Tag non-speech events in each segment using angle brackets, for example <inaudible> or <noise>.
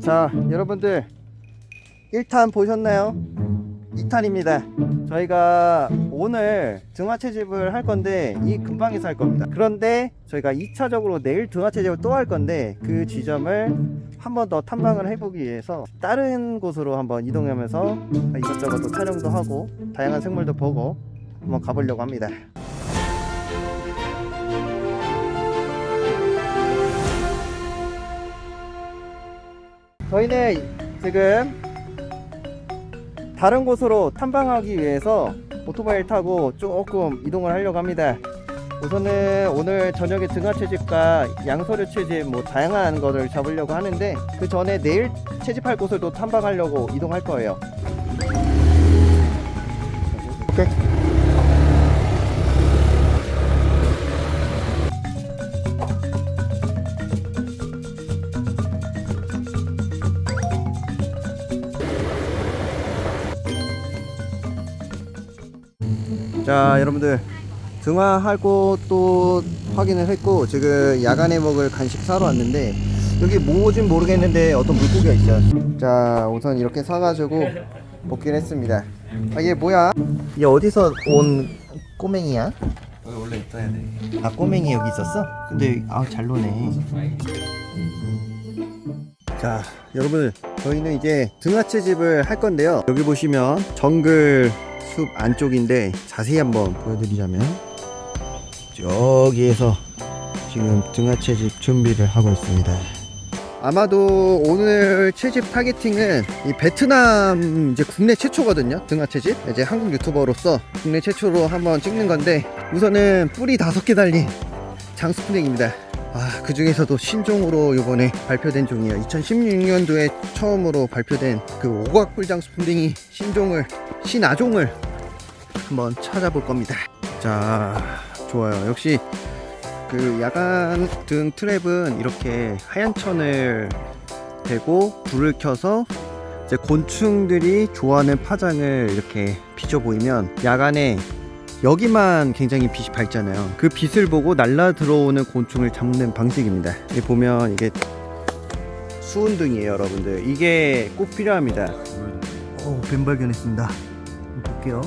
자 여러분들 1탄 보셨나요? 2탄입니다. 저희가 오늘 등화 채집을 할 건데 이 근방에서 할 겁니다. 그런데 저희가 2차적으로 내일 등화 채집을 또 할 건데 그 지점을 한 번 더 탐방을 해보기 위해서 다른 곳으로 한번 이동하면서 이것저것 또 촬영도 하고 다양한 생물도 보고 한번 가보려고 합니다 저희는 지금 다른 곳으로 탐방하기 위해서 오토바이를 타고 조금 이동을 하려고 합니다. 우선은 오늘 저녁에 등하 채집과 양서류 채집 뭐 다양한 것을 잡으려고 하는데 그 전에 내일 채집할 곳을 또 탐방하려고 이동할 거예요. 자 여러분들 등화하고 또 확인을 했고 지금 야간에 먹을 간식 사러 왔는데 여기 뭐진 모르겠는데 어떤 물고기가 있어요 자 우선 이렇게 사가지고 먹기로 했습니다 아 이게 뭐야? 이게 어디서 온 꼬맹이야? 여기 원래 있어야 돼. 아 꼬맹이 여기 있었어? 근데 아잘 노네 자 여러분 저희는 이제 등하채집을 할 건데요 여기 보시면 정글 숲 안쪽인데 자세히 한번 보여드리자면 여기에서 지금 등하 채집 준비를 하고 있습니다. 아마도 오늘 채집 타겟팅은 이 베트남 이제 국내 최초거든요. 등하 채집. 이제 한국 유튜버로서 국내 최초로 한번 찍는 건데 우선은 뿌리 다섯 개 달린 장수풍뎅입니다 아, 그 중에서도 신종으로 이번에 발표된 종이에요. 2016년도에 처음으로 발표된 그 오각불장수 풍뎅이 신종을, 신아종을 한번 찾아볼 겁니다. 자, 좋아요. 역시 그 야간 등 트랩은 이렇게 하얀 천을 대고 불을 켜서 이제 곤충들이 좋아하는 파장을 이렇게 비춰 보이면 야간에 여기만 굉장히 빛이 밝잖아요. 그 빛을 보고 날라 들어오는 곤충을 잡는 방식입니다. 여기 보면 이게 수은등이에요 여러분들. 이게 꼭 필요합니다. 어, 뱀 발견했습니다. 볼게요.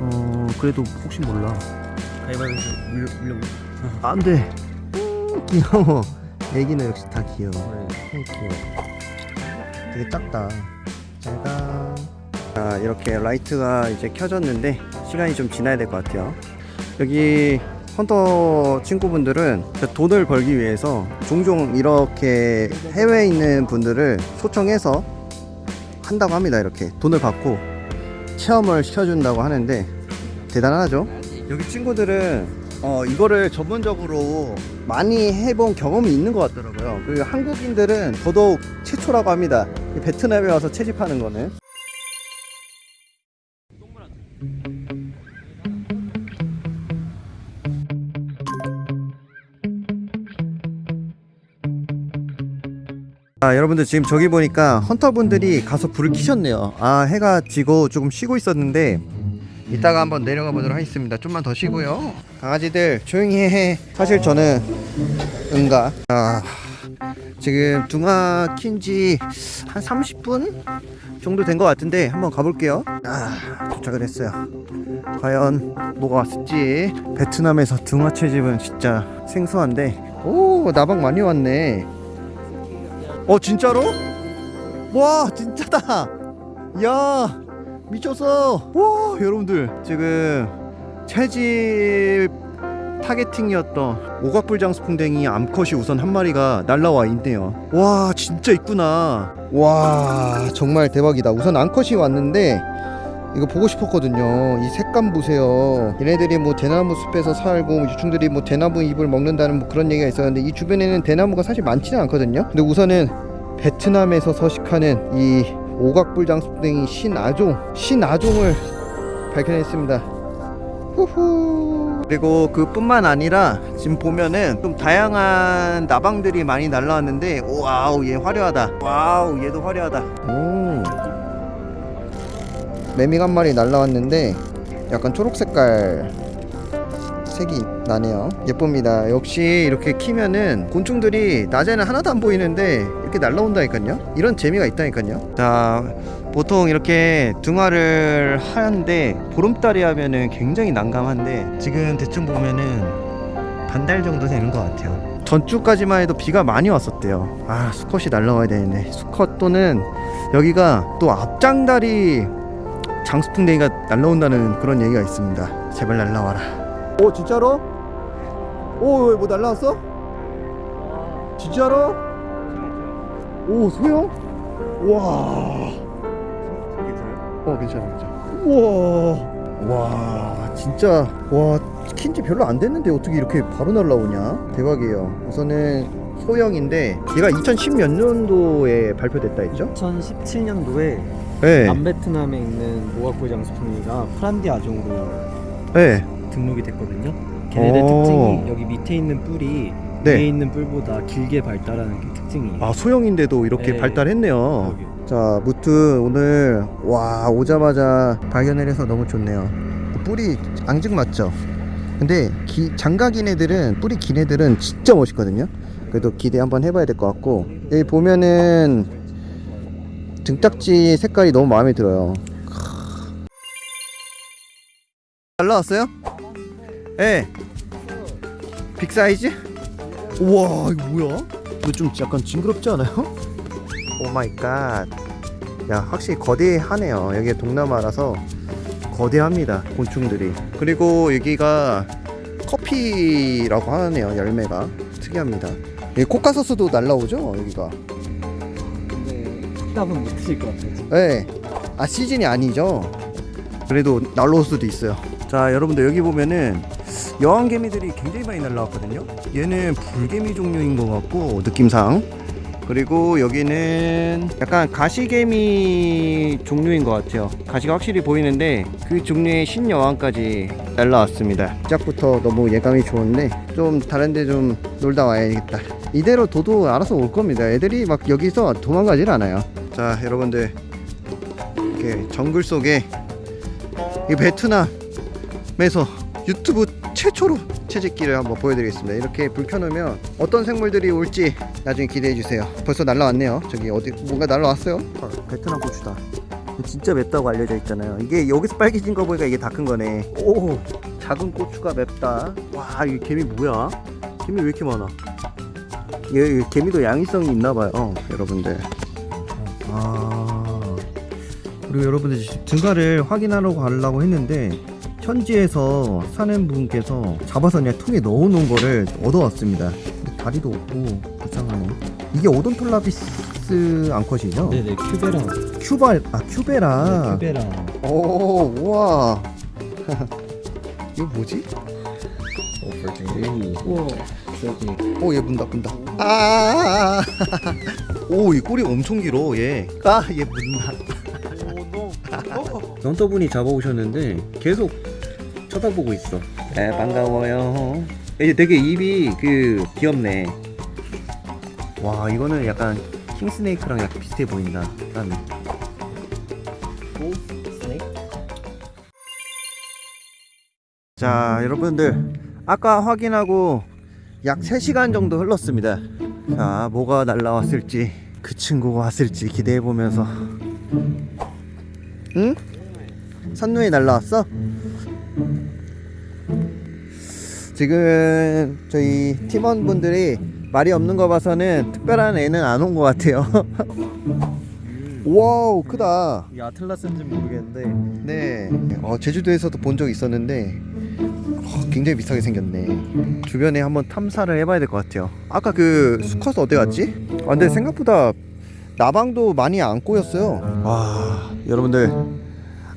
어 그래도 혹시 몰라. 가위바위보 물려 물려. 안돼. 귀여워. 애기는 역시 다 귀여워. 어, 귀여워. 되게 작다. 잘가. 자 이렇게 라이트가 이제 켜졌는데 시간이 좀 지나야 될 것 같아요. 여기 헌터 친구분들은 돈을 벌기 위해서 종종 이렇게 해외에 있는 분들을 초청해서 한다고 합니다 이렇게. 돈을 받고 체험을 시켜준다고 하는데 대단하죠? 여기 친구들은 어, 이거를 전문적으로 많이 해본 경험이 있는 것 같더라고요. 그리고 한국인들은 더더욱 최초라고 합니다. 이 베트남에 와서 채집하는 거는 아 여러분들 지금 저기 보니까 헌터분들이 가서 불을 켜셨네요. 아 해가 지고 조금 쉬고 있었는데 이따가 한번 내려가 보도록 하겠습니다. 좀만 더 쉬고요. 강아지들 조용히 해. 사실 저는 응가. 아 지금 둥아 킨지 한 30분 정도 된 것 같은데 한번 가볼게요. 아 도착을 했어요. 과연 뭐가 왔을지. 베트남에서 둥아 채집은 진짜 생소한데. 오 나방 많이 왔네 어 진짜로? 와 진짜다. 야 미쳤어. 와 여러분들 지금 채집 타겟팅이었던 오각불장수풍뎅이 암컷이 우선 한 마리가 날라와 있네요. 와 진짜 있구나. 와 정말 대박이다. 우선 암컷이 왔는데 이거 보고 싶었거든요. 이 색감 보세요. 얘네들이 뭐 대나무 숲에서 살고 유충들이 뭐 대나무 잎을 먹는다는 뭐 그런 얘기가 있었는데 이 주변에는 대나무가 사실 많지는 않거든요. 근데 우선은 베트남에서 서식하는 이 오각불장수풍뎅이 신아종 신아종을 발견했습니다. 후후. 그리고 그 뿐만 아니라 지금 보면은 좀 다양한 나방들이 많이 날라왔는데 wow 얘 화려하다. wow 얘도 화려하다. 오 매미가 한 마리 날라왔는데 약간 초록 색깔 색이 나네요. 예쁩니다. 역시 이렇게 키면은 곤충들이 낮에는 하나도 안 보이는데 이렇게 날라온다니까요? 이런 재미가 있다니까요? 자 보통 이렇게 등화를 하는데 보름달에 하면은 굉장히 난감한데 지금 대충 보면은 반달 정도 되는 것 같아요. 전주까지만 해도 비가 많이 왔었대요. 아 수컷이 날라와야 되는데. 수컷 또는 여기가 또 앞장다리 장수풍뎅이가 날라온다는 그런 얘기가 있습니다 제발 날라와라 오 진짜로? 오뭐 날라왔어? 진짜로? 오 소영? 와어 괜찮아 괜찮아 우와 와 진짜 와 킨지 별로 안 됐는데 어떻게 이렇게 바로 날라오냐 대박이에요 우선은 소형인데 얘가 2010 몇 년도에 발표됐다 했죠? 2017년도에 네. 남베트남에 있는 모아코 장수풍이가 프란디 아종으로 네. 등록이 됐거든요. 걔네들 오. 특징이 여기 밑에 있는 뿔이 네. 위에 있는 뿔보다 길게 발달하는 게 특징이에요. 아 소형인데도 이렇게 네. 발달했네요 여기. 자 무트 오늘 와 오자마자 발견을 해서 너무 좋네요 뿔이 앙증 맞죠 근데 기, 장가긴 애들은 뿔이 긴 애들은 진짜 멋있거든요 그래도 기대 한번 해봐야 될 것 같고 여기 보면은 등딱지 색깔이 너무 마음에 들어요 날라왔어요? 예. Big size? 우와 이거 뭐야? 이거 좀 약간 징그럽지 않아요? Oh my god. 야, 확실히 거대하네요. 여기 동남아라서 거대합니다. 곤충들이. 그리고 여기가 커피라고 하네요. 열매가 특이합니다. 이 코카서스도 날라오죠? 여기가. 근데 답은 못 드실 것 같아요. 네. 아 시즌이 아니죠. 그래도 날라올 수도 있어요. 자, 여러분들 여기 보면은 여왕개미들이 굉장히 많이 날라왔거든요. 얘는 불개미 종류인 것 같고 느낌상. 그리고 여기는 약간 가시개미 종류인 것 같아요. 가시가 확실히 보이는데 그 종류의 신여왕까지 날라왔습니다. 시작부터 너무 예감이 좋은데 좀 다른데 좀 놀다 와야겠다. 이대로 도도 알아서 올 겁니다. 애들이 막 여기서 도망가질 않아요. 자, 여러분들 이렇게 정글 속에 이 베트남에서 유튜브 최초로 채집기를 한번 보여드리겠습니다. 이렇게 불 켜놓으면 어떤 생물들이 올지 나중에 기대해 주세요. 벌써 날라왔네요. 저기 어디 뭔가 날라왔어요. 아, 베트남 고추다. 진짜 맵다고 알려져 있잖아요. 이게 여기서 빨개진 거 보니까 이게 다 큰 거네. 오, 작은 고추가 맵다. 와, 이 개미 뭐야? 개미 왜 이렇게 많아? 얘, 얘 개미도 야행성이 있나 봐요, 어, 여러분들. 아. 그리고 여러분들 지금 등화를 확인하러 가려고 했는데 현지에서 사는 분께서 잡아서 그냥 통에 넣어 놓은 거를 얻어왔습니다. 다리도 없고 불쌍하네. 이게 오돈톨라비스 암컷이죠? 네네 큐베랑 큐바 아 큐베라. 네, 큐베랑 오 우와. <laughs> 이거 뭐지? 우와 저기 오얘 문다 문다. 아. 오이 꼬리 엄청 길어 얘. 아 얘 문다. 런터분이 잡아오셨는데 계속 쳐다보고 있어. 네 반가워요. 이제 되게 입이 그 귀엽네. 와 이거는 약간 킹스네이크랑 약간 비슷해 보인다. 나는. 자 여러분들 아까 확인하고 약 3시간 정도 흘렀습니다. 자 뭐가 날라왔을지 그 친구가 왔을지 기대해보면서. 응? 산누에 날라왔어? 지금 저희 팀원분들이 말이 없는 거 봐서는 특별한 애는 안 온 것 같아요. <laughs> Wow 크다. 이게 아틀라스인지 모르겠는데. 네, 어, 제주도에서도 본 적 있었는데. 어, 굉장히 비슷하게 생겼네. 주변에 한번 탐사를 해봐야 될 것 같아요. 아까 그 수컷 어디 갔지? 아, 근데 생각보다 나방도 많이 안 꼬였어요. 와, 여러분들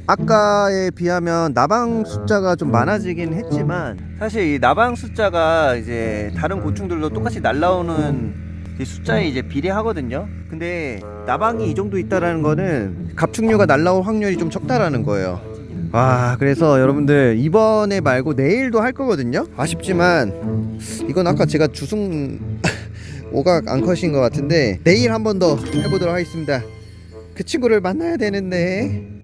아까에 비하면 나방 숫자가 좀 많아지긴 했지만 사실 이 나방 숫자가 이제 다른 곤충들도 똑같이 날라오는 이 숫자에 이제 비례하거든요. 근데 나방이 이 정도 있다라는 거는 갑충류가 날라올 확률이 좀 적다라는 거예요. 와 그래서 여러분들 이번에 말고 내일도 할 거거든요. 아쉽지만 이건 아까 제가 주승 <laughs> 오각 앙컷인 것 같은데 내일 한 번 더 해보도록 하겠습니다. 그 친구를 만나야 되는데.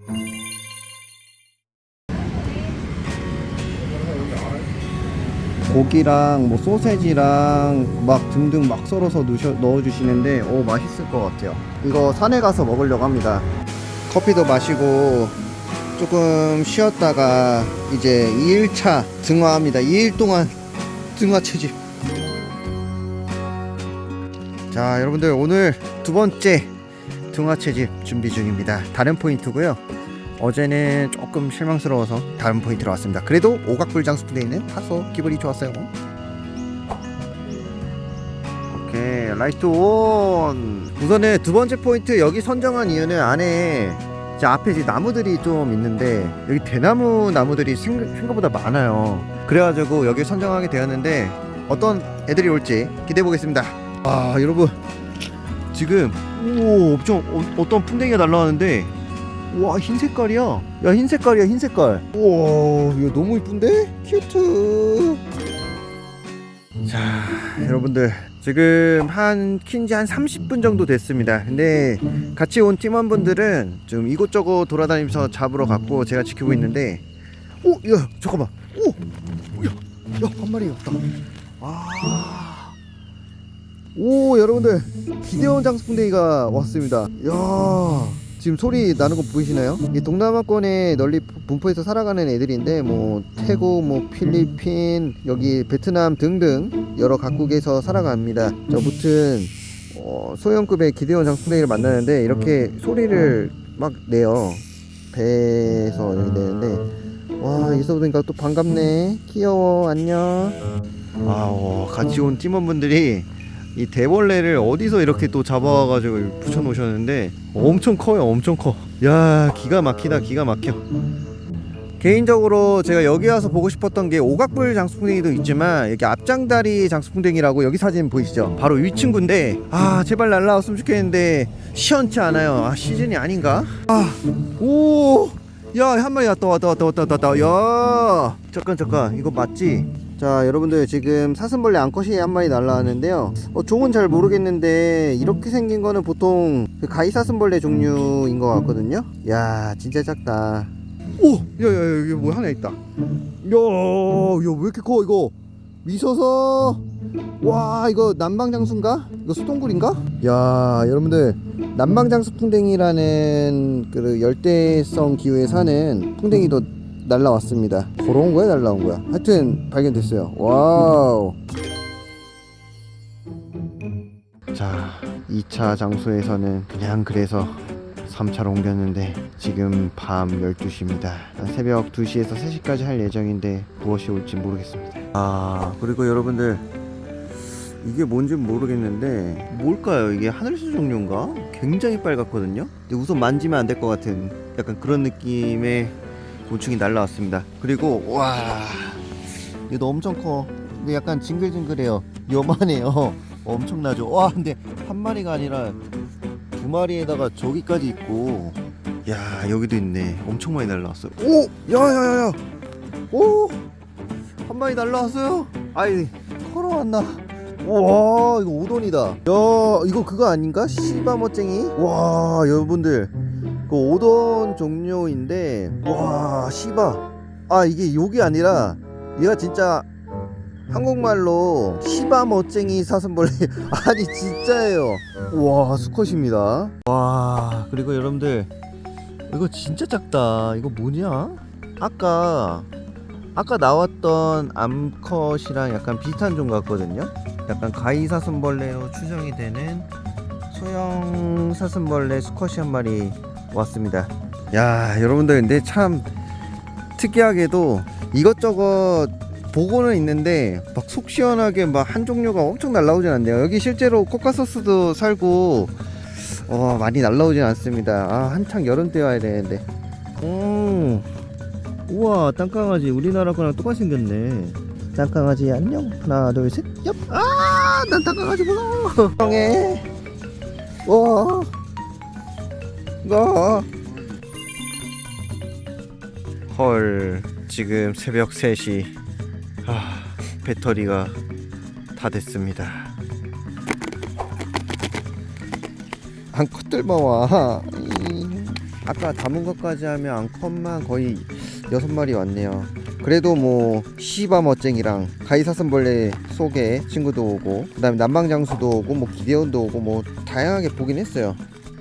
고기랑 뭐 소세지랑 막 등등 막 썰어서 넣어주시는데 오 맛있을 것 같아요. 이거 산에 가서 먹으려고 합니다. 커피도 마시고 조금 쉬었다가 이제 2일차 등화합니다. 2일 동안 등화 채집 자 여러분들 오늘 두 번째 등화 채집 준비 중입니다. 다른 포인트고요. 어제는 조금 실망스러워서 다른 포인트로 왔습니다. 그래도 오각불 장수부대에 있는 다소 기분이 좋았어요. 오케이 light on. 우선은 두 번째 포인트 여기 선정한 이유는 안에 이제 앞에 이제 나무들이 좀 있는데 여기 대나무 나무들이 생, 생각 보다 많아요. 그래가지고 여기 선정하게 되었는데 어떤 애들이 올지 기대해 보겠습니다. 아 여러분. 지금 오 엄청 어, 어떤 풍뎅이가 날라왔는데 와 흰색깔이야. 야 흰색깔이야 흰색깔. 우와 이거 너무 이쁜데? Cute. 자 여러분들 지금 한 킨지 한 30분 정도 됐습니다. 근데 같이 온 팀원분들은 좀 이곳저곳 돌아다니면서 잡으러 갔고 제가 지키고 있는데 오 야 잠깐만. 오 야 야 한 마리 없다. 아. 오 여러분들. 기대원 장수풍뎅이가 왔습니다. 야 지금 소리 나는 거 보이시나요? 이 동남아권에 널리 분포해서 살아가는 애들인데 뭐 태국, 뭐 필리핀, 여기 베트남 등등 여러 각국에서 살아갑니다. 저 무튼 어, 소형급의 기대원 장수풍뎅이를 만나는데 이렇게 소리를 막 내요. 배에서 이렇게 내는데 와 여기서 보니까 또 반갑네. 귀여워 안녕. 아 어, 같이 온 팀원분들이 이 대벌레를 어디서 이렇게 또 잡아가지고 붙여 놓으셨는데 엄청 커요 엄청 커야 기가 막히다 기가 막혀 개인적으로 제가 여기 와서 보고 싶었던 게 오각불 장수풍뎅이도 있지만 여기 앞장다리 장수풍뎅이라고 여기 사진 보이시죠? 바로 이 친구인데 아 제발 날라왔으면 좋겠는데 시원치 않아요. 아 시즌이 아닌가? 아오야 한 마리 왔다 왔다 왔다 왔다 왔다 야 잠깐 잠깐. 이거 맞지? 자 여러분들 지금 사슴벌레 암컷이 한 마리 날라왔는데요. 어, 종은 잘 모르겠는데 이렇게 생긴 거는 보통 그 가위 사슴벌레 종류인 것 같거든요. 야 진짜 작다 오! 야야야 여기 뭐 하나 있다 야야왜 이렇게 커 이거 미소서 와 이거 남방장수인가? 이거 수동굴인가? 야 여러분들 남방장수 풍뎅이라는 그 열대성 기후에 사는 풍뎅이도 날라왔습니다. 걸어온 거야, 날라온 거야? 하여튼 발견됐어요. 와우. 자, 2차 장소에서는 그냥 그래서 3차로 옮겼는데 지금 밤 12시입니다. 새벽 2시에서 3시까지 할 예정인데 무엇이 올지 모르겠습니다. 아, 그리고 여러분들 이게 뭔지 모르겠는데 뭘까요? 이게 하늘수 종류인가? 굉장히 빨갛거든요. 근데 우선 만지면 안 될 것 같은 약간 그런 느낌의 곤충이 날라왔습니다. 그리고 와 얘도 엄청 커. 근데 약간 징글징글해요. 요만해요. <laughs> 엄청나죠. 와 근데 한 마리가 아니라 두 마리에다가 저기까지 있고 야 여기도 있네. 엄청 많이 날라왔어요. 오 야야야야 오 한 마리 날라왔어요. 아이 걸어왔나? 와 이거 오돈이다. 야 이거 그거 아닌가? 시바머쟁이? 와 여러분들 그 오돈 종류인데 와 시바 아 이게 욕이 아니라 얘가 진짜 한국말로 시바 멋쟁이 사슴벌레. <laughs> 아니 진짜예요. 와 수컷입니다. 와 그리고 여러분들 이거 진짜 작다. 이거 뭐냐? 아까 아까 나왔던 암컷이랑 약간 비슷한 종 같거든요? 약간 가위 사슴벌레로 추정이 되는 소형 사슴벌레 수컷이 한 마리 왔습니다. 야, 여러분들 근데 참 특이하게도 이것저것 보고는 있는데 막 속 시원하게 막 한 종류가 엄청 날라오진 않네요. 여기 실제로 코카소스도 살고 어, 많이 날라오진 않습니다. 아, 한창 여름 때 와야 되는데. 음. 우와, 땅강아지 우리나라 거랑 똑같이 생겼네. 땅강아지 안녕. 하나, 둘, 셋. 얍. 아, 난 땅강아지 무서워. 형해. 와. 가. 헐, 지금 새벽 3시. 아, 배터리가 다 됐습니다. 암컷들만 와. 이, 아까 담은 것까지 하면 암컷만 거의 여섯 마리 왔네요. 그래도 뭐 시바 멋쟁이랑 가이사슴벌레 속에 친구도 오고 그 다음에 남방장수도 오고 뭐 기대온도 오고 뭐 다양하게 보긴 했어요.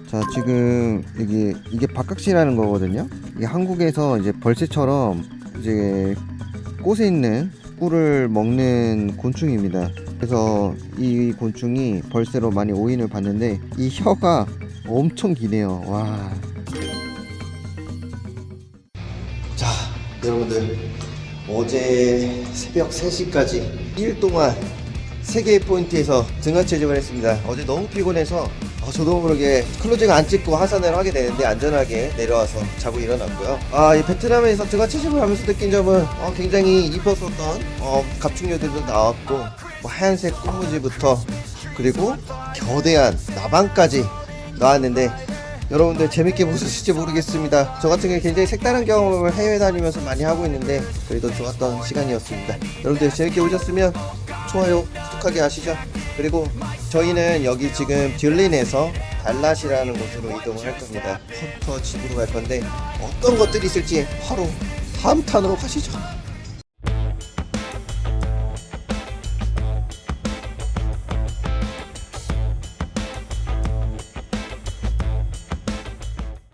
자 지금 이게 이게 박각시라는 거거든요. 이게 한국에서 이제 벌새처럼 이제 꽃에 있는 꿀을 먹는 곤충입니다. 그래서 이 곤충이 벌새로 많이 오인을 받는데 이 혀가 엄청 기네요. 와. 자, 여러분들 어제 새벽 3시까지 1일 동안 3개의 포인트에서 등화 채집을 했습니다. 어제 너무 피곤해서 어, 저도 모르게 클로징 안 찍고 하산을 하게 되는데 안전하게 내려와서 자고 일어났고요. 아, 이 베트남에서 등화 채집을 하면서 느낀 점은 어, 굉장히 이뻤었던 어, 갑충류들도 나왔고 뭐 하얀색 꽃무지부터 그리고 겨대한 나방까지 나왔는데 여러분들 재밌게 보셨을지 모르겠습니다. 저 같은 경우 굉장히 색다른 경험을 해외 다니면서 많이 하고 있는데 그래도 좋았던 시간이었습니다. 여러분들 재밌게 보셨으면 좋아요, 구독하게 하시죠. 그리고 저희는 여기 지금 듀린에서 달랏이라는 곳으로 이동을 할 겁니다. 헌터 집으로 갈 건데 어떤 것들이 있을지 바로 다음 탄으로 가시죠.